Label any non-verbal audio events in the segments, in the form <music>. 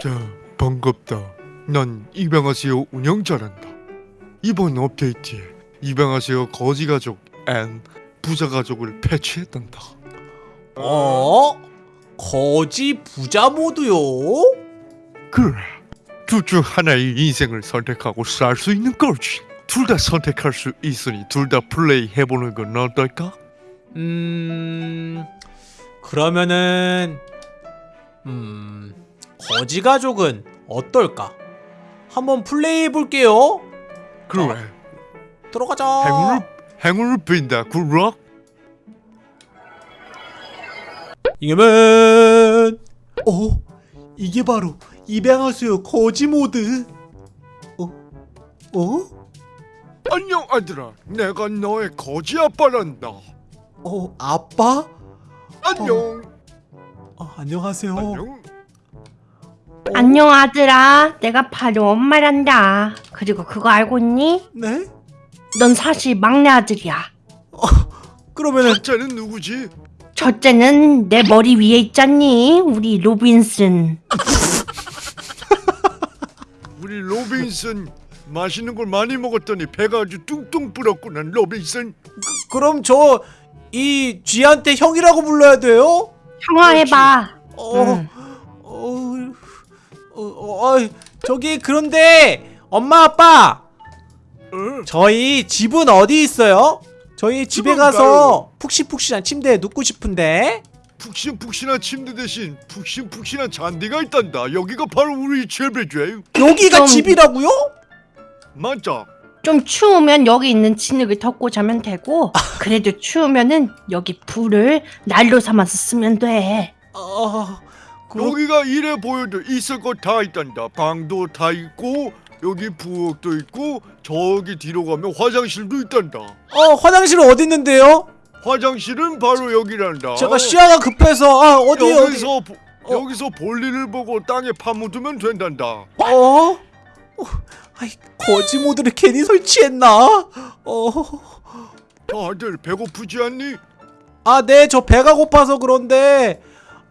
자, 반갑다. 난 입양하세요 운영자란다. 이번 업데이트에 입양하세요 거지 가족 and 부자 가족을 패치했단다. 어? 거지 부자 모드요? 그래. 둘중 하나의 인생을 선택하고 살 수 있는 거지. 둘 다 선택할 수 있으니 둘 다 플레이 해보는 건 어떨까? 음... 그러면은... 음... 거지 가족은 어떨까? 한번 플레이 해 볼게요 그래. 들어가자 행운을 행운을 빈다. 굿럭. 이겨면 어? 이게 바로 입양하세요 거지 모드 어? 어? 안녕 아들아. 내가 너의 거지 아빠란다. 어? 아빠? 안녕. 어, 안녕하세요 안녕. 안녕 아들아 내가 바로 엄마란다 그리고 그거 알고 있니? 네? 넌 사실 막내 아들이야 그러면은 첫째는 누구지? 첫째는 내 머리 위에 있잖니 우리 로빈슨 <laughs> 우리 로빈슨 맛있는 걸 많이 먹었더니 배가 아주 뚱뚱 불었구나 로빈슨 그럼 저 이 쥐한테 형이라고 불러야 돼요? 형아 해봐 어, 응. 어, 어, 어, 저기 그런데 엄마 아빠 어? 저희 집은 어디 있어요? 저희 집에 가서 푹신푹신한 침대에 눕고 싶은데 푹신푹신한 침대 대신 푹신푹신한 잔디가 있단다 여기가 바로 우리 집이지 여기가 좀- 집이라고요? 맞아 좀 추우면 여기 있는 진흙을 덮고 자면 되고 그래도 추우면은 여기 불을 난로 삼아서 쓰면 돼 어, 여기가 이래 보여도 있을 거 다 있단다 방도 다 있고 여기 부엌도 있고 저기 뒤로 가면 화장실도 있단다 어 화장실은 어디 있는데요? 화장실은 바로 여기란다 제가 시야가 급해서 아 어디 어디 여기서 보- 어. 여기서 볼일을 보고 땅에 파묻으면 된단다 어? 어, 아이 거지 모드를 괜히 설치했나? 어. 다들 배고프지 않니? 아, 네, 저 배가 고파서 그런데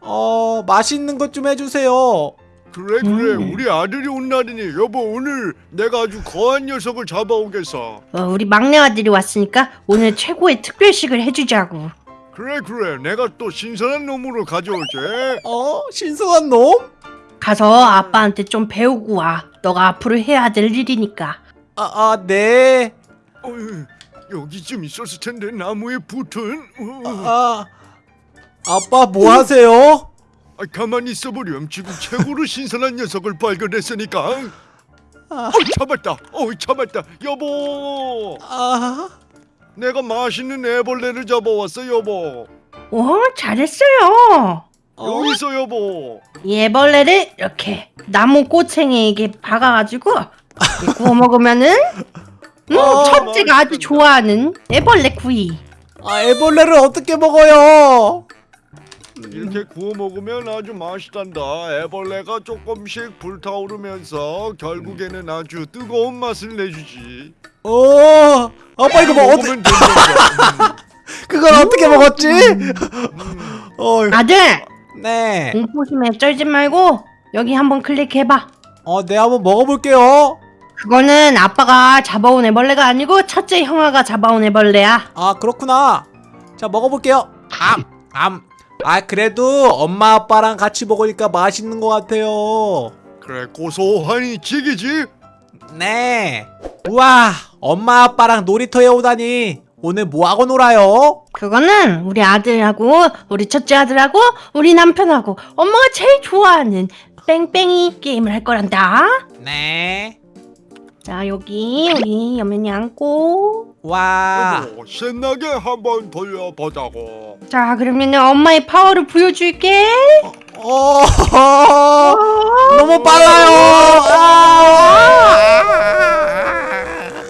어, 맛있는 것 좀 해주세요. 그래 그래. 음. 우리 아들이 온 날이니. 여보 오늘 내가 아주 거한 녀석을 잡아오겠어. 어, 우리 막내 아들이 왔으니까 오늘 최고의 특별식을 해주자고. 그래 그래. 내가 또 신선한 놈으로 가져올게. 어, 신선한 놈? 가서 아빠한테 좀 배우고 와. 너가 앞으로 해야 될 일이니까. 아, 아, 네. 어휴, 여기쯤 있었을 텐데 나무에 붙은. 어, 아, 아 빠 뭐 하세요? 아, 가만히 있어보렴. 지금 최고로 신선한 녀석을 발견했으니까. 아, 어 잡았다. 어 잡았다. 여보. 아, 내가 맛있는 애벌레를 잡아왔어 여보. 오 잘했어요. 어? 여기 있어 여보. 이 애벌레를 이렇게 나무 꼬챙이에게 박아가지고 구워 먹으면은 음, 어, 첫째가 아주. 좋아하는 애벌레 구이. 아, 애벌레를 어떻게 먹어요? 이렇게 구워 먹으면 아주 맛있단다. 애벌레가 조금씩 불타오르면서 결국에는 아주 뜨거운 맛을 내주지. 어, 아빠 이거 뭐 어떻게. <laughs> 그걸 어떻게 먹었지? 음, 어, 아들 네. 공포심에 쩔지 말고 여기 한번 클릭해봐 어, 네, 한번 먹어볼게요. 그거는 아빠가 잡아온 애벌레가 아니고 첫째 형아가 잡아온 애벌레야 아 그렇구나 자 먹어볼게요 암! 암! 아 그래도 엄마 아빠랑 같이 먹으니까 맛있는 것 같아요 그래 고소하니 지기지. 네 우와 엄마 아빠랑 놀이터에 오다니 오늘 뭐하고 놀아요? 그거는 우리 아들하고 우리 첫째 아들하고 우리 남편하고 엄마가 제일 좋아하는 뺑뺑이 게임을 할 거란다 네 자 여기 우리 여면이 앉고 와 여보, 신나게 한번 돌려보자고. 자 그러면 엄마의 파워를 보여줄게 어, 너무 빨라요 아!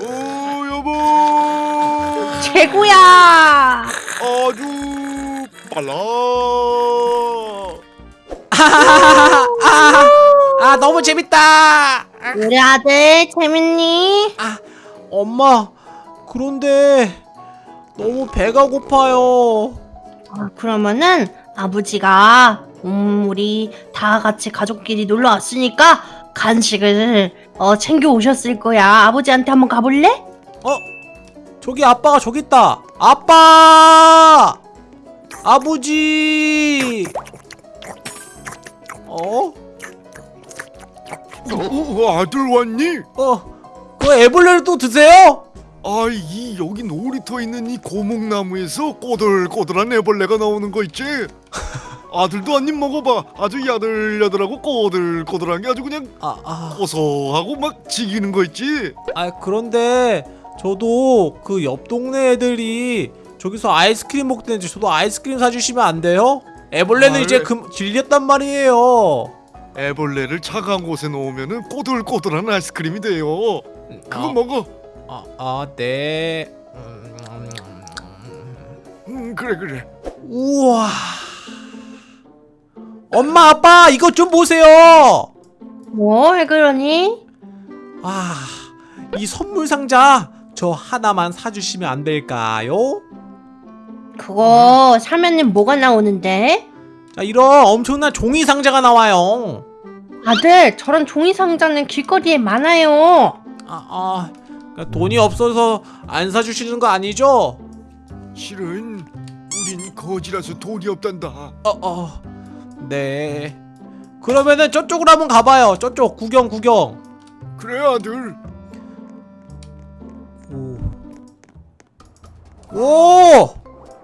오 여보. 최고야 아주 빨라. 아, 아 너무 재밌다 우리 아들 재밌니? 아, 엄마, 그런데 너무 배가 고파요. 어, 그러면은 아버지가 음, 우리 다 같이 가족끼리 놀러 왔으니까 간식을 어, 챙겨 오셨을 거야. 아버지한테 한번 가볼래? 어? 저기 아빠가 저기 있다. 아빠! 아버지! 어? 어, 아들 왔니? 어? 그 애벌레를 또 드세요? 아, 이 여기 놀이터 있는 이 고목나무에서 꼬들꼬들한 애벌레가 나오는 거 있지? <laughs> 아들도 한 입 먹어봐. 아주 야들야들하고 꼬들꼬들한 게 아주 그냥 아, 아. 고소하고 막 지기는 거 있지? 아 그런데 저도 그 옆 동네 애들이 저기서 아이스크림 먹던데 저도 아이스크림 사주시면 안 돼요? 애벌레는 아, 이제 네. 금 질렸단 말이에요. 애벌레를 차가운 곳에 놓으면은 꼬들꼬들한 아이스크림이 돼요. 그거 아, 먹어. 아, 아 네. 음, 그래 그래. 우와. 엄마 아빠 이것 좀 보세요. 뭐, 왜 그러니? 아, 이 선물 상자 저 하나만 사주시면 안 될까요? 그거 사면은 뭐가 나오는데? 자, 이런 엄청난 종이 상자가 나와요. 아들, 저런 종이 상자는 길거리에 많아요. 아, 아, 그러니까 돈이 없어서 안 사주시는 거 아니죠? 실은 우린 거지라서 돈이 없단다. 어, 어, 네. 그러면은 저쪽으로 한번 가봐요. 저쪽 구경 구경. 그래 아들. 오, 오,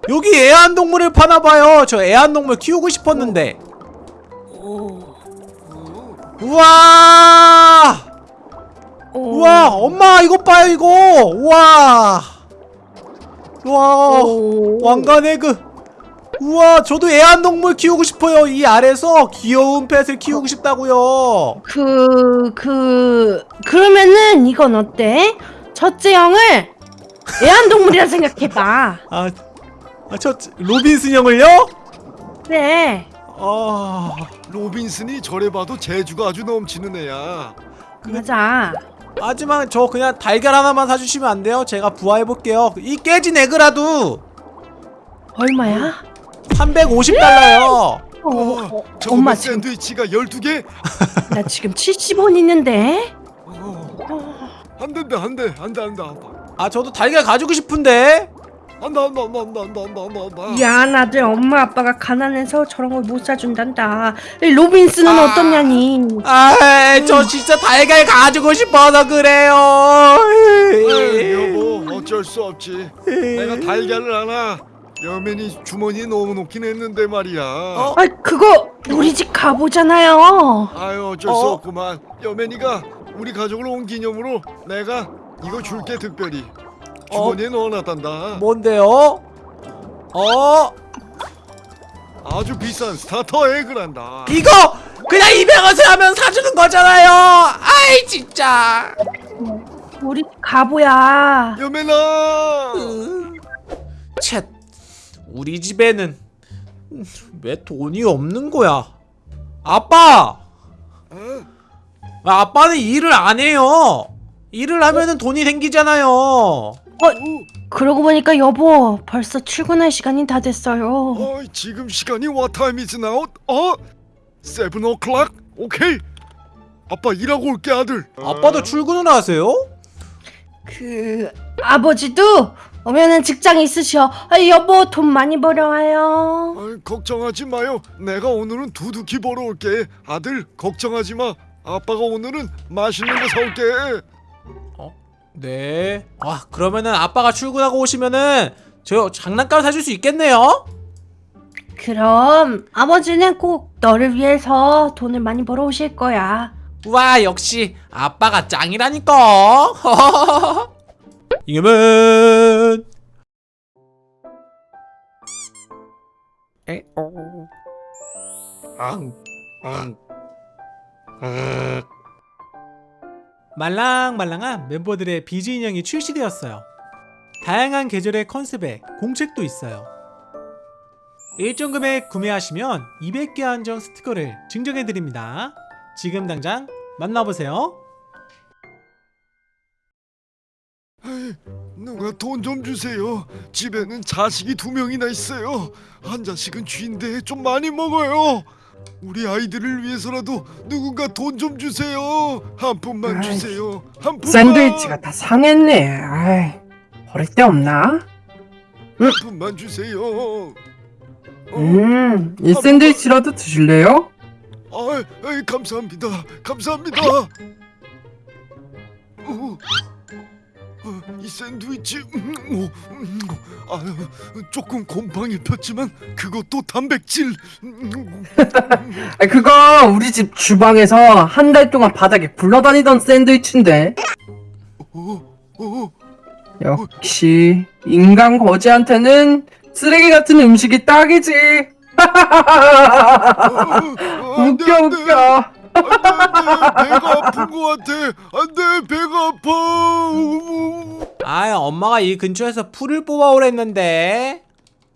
여기 애완동물을 파나봐요. 저 애완동물 키우고 싶었는데. 우와, 오. 우와, 엄마 이거 봐요 이거. 우와, 우와. 오. 왕관의 그 우와 저도 애완동물 키우고 싶어요 이 아래서 귀여운 펫을 키우고 싶다고요 그, 그, 그러면은 이건 어때? 첫째 형을 애완동물이라 생각해봐. 아, 아, 저 로빈슨 형을요? 네. 아, 로빈슨이 저래 봐도 재주가 아주 넘치는 애야. 맞아. 하지만 저 그냥 달걀 하나만 사주시면 안 돼요? 제가 부화해볼게요 이 깨진 에그라도 얼마야? 350달러요 어, 어, 저거 엄마 뭐 지금 샌드위치가 12개? 나 지금 70원 있는데. 어, 안 된다 안 돼. 안 돼, 안 돼, 안 돼. 아 저도 달걀 가지고 싶은데 야, 나들 엄마 아빠가 가난해서 저런 걸 못 사준단다. 이 로빈스는 아. 어떠냐니? 아저 진짜 달걀 가지고 싶어서 그래요 에이, 여보 어쩔 수 없지. 내가 달걀을 하나 여맨이 주머니에 넣어놓긴 했는데 말이야. 어? 아, 그거 우리 집 가보잖아요. 아유 어쩔 수 어? 없구만. 여맨이가 우리 가족을 온 기념으로 내가 이거 줄게 특별히 주머니에 넣어놨단다. 뭔데요? 어? 아주 비싼 starter egg란다. 이거 그냥 200원을 하면 사주는 거잖아요. 아이 진짜. 우리 집 가보야. 여맨아. 쳇. 우리 집에는 왜 돈이 없는 거야? 아빠. 어? 아, 아빠는 일을 안 해요. 일을 하면은 돈이 생기잖아요. 어, 그러고 보니까 여보, 벌써 출근할 시간이 다 됐어요. 어, 지금 시간이 what time is now? 어? seven o'clock? 오케이. 아빠 일하고 올게 아들. 아빠도 출근을 하세요? 그 아버지도 오면은 직장 있으셔. 아, 여보 돈 많이 벌어와요. 아이, 걱정하지 마요. 내가 오늘은 두둑히 벌어올게. 아들 걱정하지 마. 아빠가 오늘은 맛있는 거 사올게. 네. 아 그러면은 아빠가 출근하고 오시면은 저 장난감 사줄 수 있겠네요. 그럼 아버지는 꼭 너를 위해서 돈을 많이 벌어 오실 거야. 와 역시 아빠가 짱이라니까 <laughs> 이겨면 앙, 앙, 아, 말랑말랑한 멤버들의 비즈 인형이 출시되었어요 다양한 계절의 컨셉에 공책도 있어요 일정 금액 구매하시면 200개 한정 스티커를 증정해드립니다 지금 당장 만나보세요 누가 돈 좀 주세요. 집에는 자식이 두 명이나 있어요. 한 자식은 쥐인데 좀 많이 먹어요. 우리 아이들을 위해서라도 누군가 돈 좀 주세요. 한 푼만 아이, 주세요. 한 푼만. 샌드위치가 다 상했네. 아이, 버릴 데 없나? 한 푼만 주세요. 어, 음, 이 샌드위치라도 드실래요? 아, 감사합니다. 감사합니다. 어, 어, 이 샌드위치 음, 어, 음, 아유, 조금 곰팡이 폈지만 그것도 단백질. 음, <laughs> 아, 그거 우리 집 주방에서 한 달 동안 바닥에 굴러다니던 샌드위치인데. 어, 어, 역시 인간 거지한테는 쓰레기 같은 음식이 딱이지. <laughs> 어, 안 돼, 웃겨 안 돼. 웃겨. 안돼 배가 아픈 것 같아 안돼 배가 아파 우, 아 엄마가 이 근처에서 풀을 뽑아오랬는데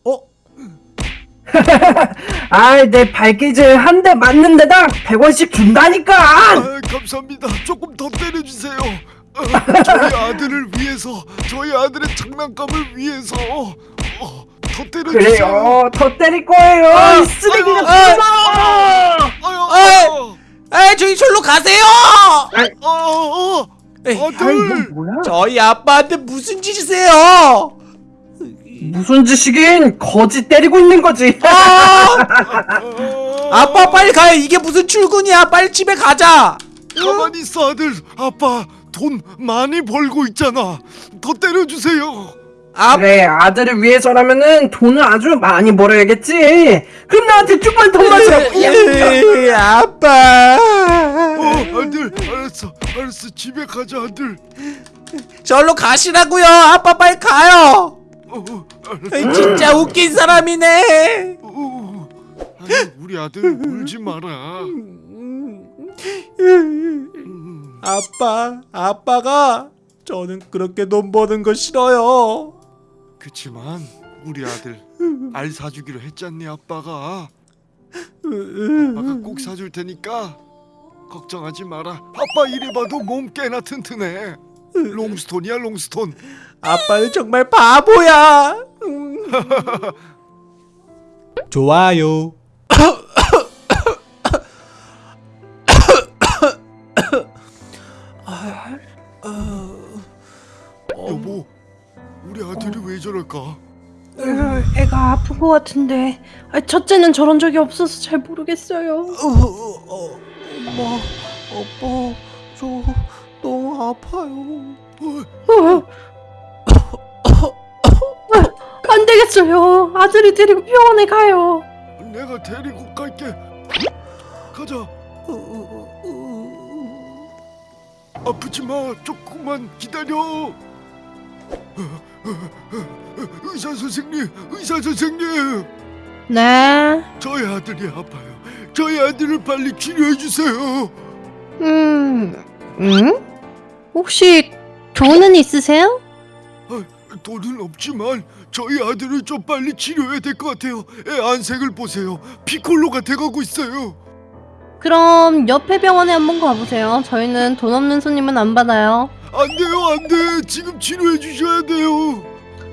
어? <laughs> 아이 내 발기질 한 대 맞는 데당 100원씩 준다니까. 아, 감사합니다 조금 더 때려주세요 아, 저희 아들을 위해서 저희 아들의 장난감을 위해서 어, 더 때려주세요 그래요. 더 때릴 거예요. 이 쓰레기 아유, 아유, 거. 아유, 에이 저기 절로 가세요! 아, 아, 에이, 아, 아이 아들 너 뭐야? 저희 아빠한테 무슨 짓이세요? 무슨 짓이긴 거지 때리고 있는 거지. 아! 아, <laughs> 아빠 빨리 가요 이게 무슨 출근이야 빨리 집에 가자 가만히 있어 아들 아빠 돈 많이 벌고 있잖아 더 때려주세요 아, 그래 아들을 위해서라면은 돈을 아주 많이 벌어야겠지. 그럼 나한테 조금만 더 마시라고. 아빠. 어 아들 알았어 알았어. 집에 가자 아들. 절로 가시라고요. 아빠 빨리 가요. 어, 어, 진짜 웃긴 사람이네. 어, 아니, 우리 아들 울지 마라. 음, 아빠 아빠가 저는 그렇게 돈 버는 거 싫어요 그치만 우리 아들 알 사주기로 했잖니 아빠가. 아빠가 꼭 사줄 테니까 걱정하지 마라. 아빠 이리 봐도 몸 꽤나 튼튼해. 롱스톤이야 롱스톤. 아빠는 정말 바보야. 음. <laughs> 좋아요. 여보, 우리 아들이 왜 저럴까? 으, 애가 아픈 것 같은데 아, 첫째는 저런 적이 없어서 잘 모르겠어요. 어, 엄마, 아빠, 저 너무 아파요. 어, 어, 안 되겠어요. 아들이 데리고 병원에 가요. 내가 데리고 갈게. 가자. 아프지 마. 조금만 기다려. 의사 선생님, 의사 선생님. 네. 저희 아들이 아파요. 저희 아들을 빨리 치료해 주세요. 음, 음? 혹시 돈은 있으세요? 돈은 없지만 저희 아들을 좀 빨리 치료해야 될 것 같아요. 애 안색을 보세요. 피콜로가 돼가고 있어요. 그럼 옆에 병원에 한번 가보세요. 저희는 돈 없는 손님은 안 받아요. 안 돼요, 안 돼. 지금 치료해 주셔야 돼요.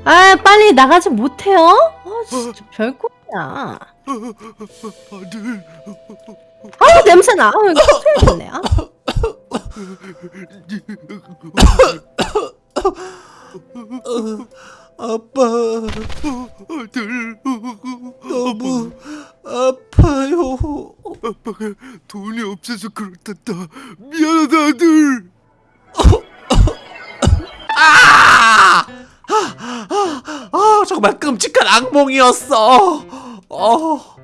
아, 빨리 나가지 못해요? 아, 진짜 별꼴이야. 아들. 아우 냄새나. 아우 이거 소리겠네. 아. 아빠, 아들. 너무 아파요. 아빠가 돈이 없어서 그렇단다. 미안하다, 아들. 정말 끔찍한 악몽이었어. 어,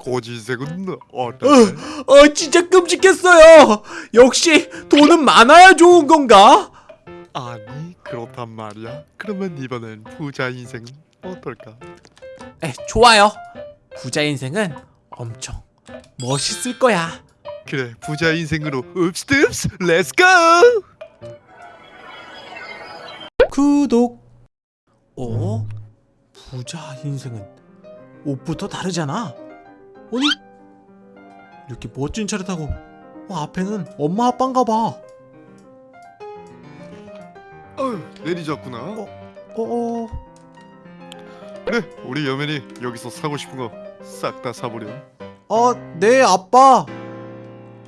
고지색은 어, 어, 진짜 끔찍했어요. 역시 돈은 많아야 좋은 건가? 아니 그렇단 말이야. 그러면 이번엔 부자 인생은 어떨까? 에, 좋아요. 부자 인생은 엄청 멋있을 거야. 그래 부자 인생으로 읍스읍스 Let's go! 구독. 어? 부자 인생은 옷부터 다르잖아. 아니? 이렇게 멋진 차를 타고 어, 앞에는 엄마 아빠인가 봐. 아유 내리자꾸나. 어, 어. 그래 우리 여면이 여기서 사고 싶은 거 싹 다 사보렴. 어, 네, 아빠.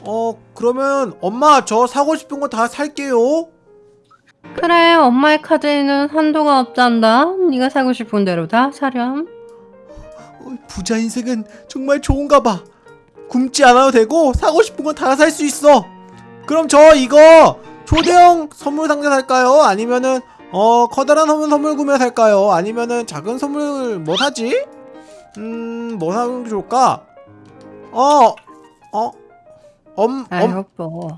어, 그러면 엄마 저 사고 싶은 거 다 살게요. 그래 엄마의 카드에는 한도가 없단다 네가 사고 싶은 대로 다 사렴 어, 부자 인생은 정말 좋은가 봐. 굶지 않아도 되고 사고 싶은 건 다 살 수 있어. 그럼 저 이거 초대형 선물 상자 살까요? 아니면은 어 커다란 선물 선물 구매 살까요? 아니면은 작은 선물 뭐 사지? 음, 뭐 사는 게 좋을까? 어, 어, 엄, 아 엄, 여보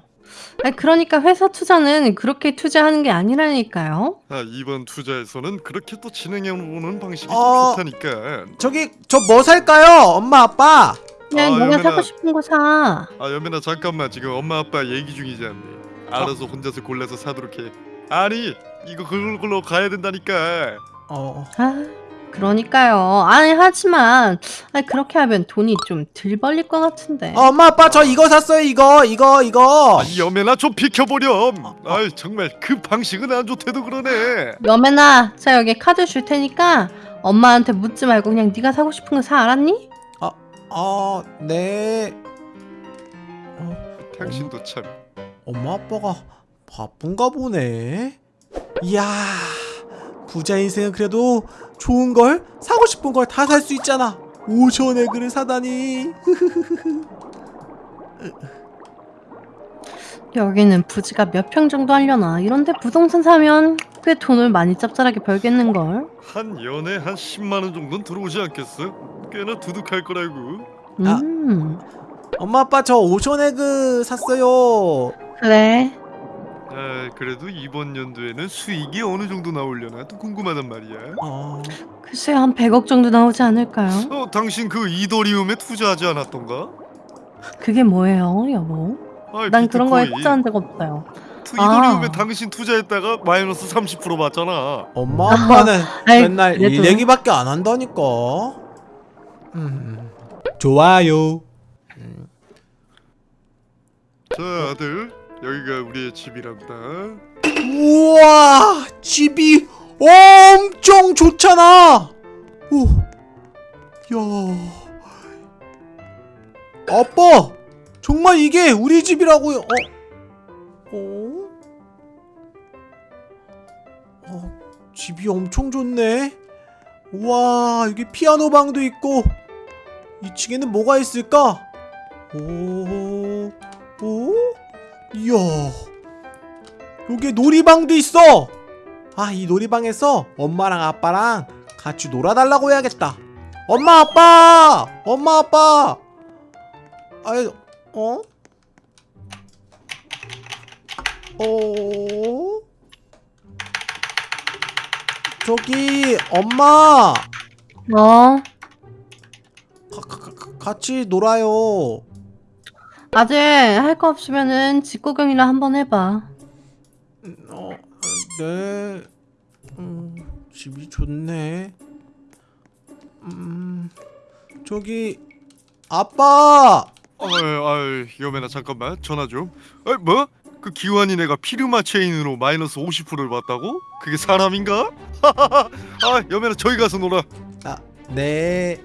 아 그러니까 회사 투자는 그렇게 투자하는 게 아니라니까요 아, 이번 투자에서는 그렇게 또 진행해보는 방식이 어. 좀 좋다니까. 저기 저 뭐 살까요? 엄마, 아빠. 그냥 아, 네가 여민아. 사고 싶은 거 사. 아 연민아 잠깐만 지금 엄마 아빠 얘기 중이지 않니? 알아서 혼자서 골라서 사도록 해. 아니 이거 그걸로 가야 된다니까. 어, 아, 그러니까요. 아니 하지만 아니 그렇게 하면 돈이 좀 덜 벌릴 것 같은데. 어, 엄마, 아빠 저 이거 샀어요. 이거, 이거, 이거. 아, 이 연민아 좀 비켜보렴. 아 정말 그 방식은 안 좋대도 그러네. 여매나, 자 여기 카드 줄 테니까 엄마한테 묻지 말고 그냥 네가 사고 싶은 거 사 알았니? 아, 네. 당신도 참. 엄마 아빠가 바쁜가 보네. 이야, 부자 인생은 그래도 좋은 걸 사고 싶은 걸 다 살 수 있잖아. 5천원의 글을 사다니. <laughs> 여기는 부지가 몇 평 정도 하려나? 이런데 부동산 사면 꽤 돈을 많이 짭짤하게 벌겠는 걸. 한 연에 한 10만 원 정도는 들어오지 않겠어? 꽤나 두둑할 거라고. 아. 음, 엄마 아빠 저 5천원의 글 샀어요. 그래. 아 그래도 이번 연도에는 수익이 어느 정도 나오려나 또 궁금하단 말이야. 어, 글쎄 한 100억 정도 나오지 않을까요? 어 당신 그 이더리움에 투자하지 않았던가? 그게 뭐예요, 여보? 아, 난 그런 거에 비트코인. 투자한 적 없어요. 투 이더리움에 아. 당신 투자했다가 마이너스 30% 받잖아. 엄마 아빠는 아이, 맨날 그래도. 일 얘기밖에 안 한다니까. 음, 좋아요. 자 아들 여기가 우리의 집이란다. 우와 집이 엄청 좋잖아. 오, 야. 아빠 정말 이게 우리 집이라고요? 어? 어? 어 집이 엄청 좋네. 우와 여기 피아노 방도 있고. 2층에는 뭐가 있을까? 오, 오, 이야 여기 놀이방도 있어. 아, 이 놀이방에서 엄마랑 아빠랑 같이 놀아달라고 해야겠다. 엄마, 아빠! 엄마, 아빠! 아이, 어? 어? 저기, 엄마! 어? 가, 가, 가, 같이 놀아요. 아들 할거 없으면은 집 구경이나 한번 해봐. 어, 네. 음, 집이 좋네. 음, 저기 아빠. 아유, 아유, 여매나 잠깐만 전화 좀. 아, 뭐? 그 기환이 내가 피르마 체인으로 마이너스 50%를 받다고? 그게 사람인가? <laughs> 아, 여매나 저기 가서 놀아. 아, 네.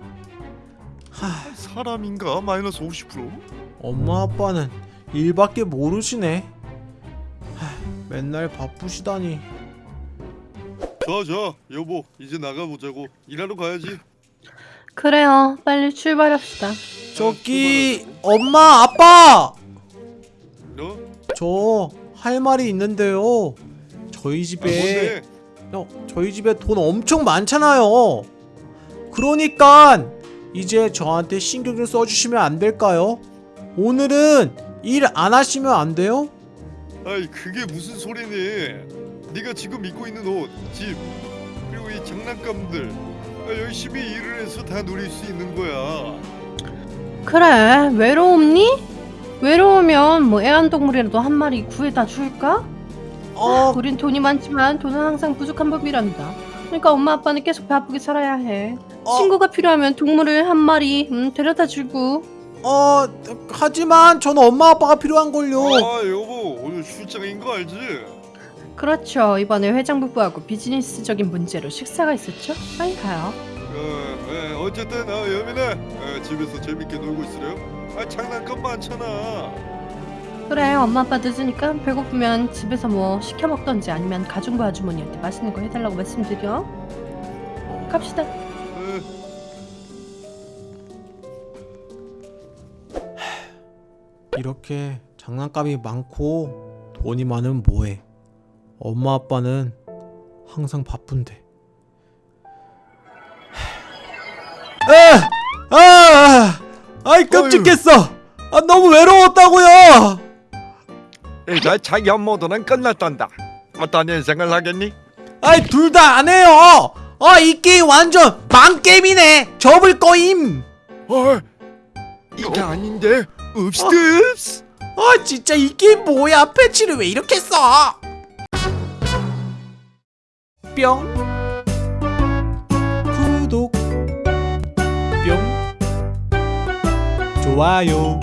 하, 사람인가? 마이너스 50%? 엄마 아빠는 일밖에 모르시네. 하, 맨날 바쁘시다니. 자, 자, 여보, 이제 나가보자고. 일하러 가야지. 그래요. 빨리 출발합시다. 저기 엄마 아빠. 너? 저 할 말이 있는데요. 저희 아, 집에 뭔데? 어, 저희 집에 돈 엄청 많잖아요. 그러니까 이제 저한테 신경 좀 써주시면 안 될까요? 오늘은 일 안 하시면 안 돼요? 아이, 그게 무슨 소리니? 네가 지금 입고 있는 옷, 집, 그리고 이 장난감들 아, 열심히 일을 해서 다 누릴 수 있는 거야. 그래. 외로움니? 외로우면 뭐 애완동물이라도 한 마리 구해다 줄까? 어, 우린 돈이 많지만 돈은 항상 부족한 법이란다. 그러니까 엄마 아빠는 계속 바쁘게 살아야 해. 어. 친구가 필요하면 동물을 한 마리 음, 데려다 주고. 어, 하지만 저는 엄마 아빠가 필요한 걸요. 아, 여보, 오늘 출장인 거 알지? 그렇죠. 이번에 회장 부부하고 비즈니스적인 문제로 식사가 있었죠? 빨리 가요. 어, 예, 어쨌든 어, 여민아 어, 집에서 재밌게 놀고 있으래요. 아 장난감 많잖아. 그래 엄마 아빠 늦으니까 배고프면 집에서 뭐 시켜 먹던지 아니면 가중부 아주머니한테 맛있는 거 해달라고 말씀드려. 갑시다. 이렇게 장난감이 많고 돈이 많으면 뭐해? 엄마 아빠는 항상 바쁜데. 아! 아! 아이 끔찍했어. 아 너무 외로웠다고요. 이제 자기 업무도는 끝났단다. 어떤 인생을 하겠니? 아이 둘 다 안 해요. 아이 게임 완전 망 게임이네. 접을 거임. 어, 이게 아닌데. 읍스 읍스. 아 진짜 이 게임 뭐야? 패치를 왜 이렇게 써? 뿅 구독 뿅 좋아요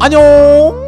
안녕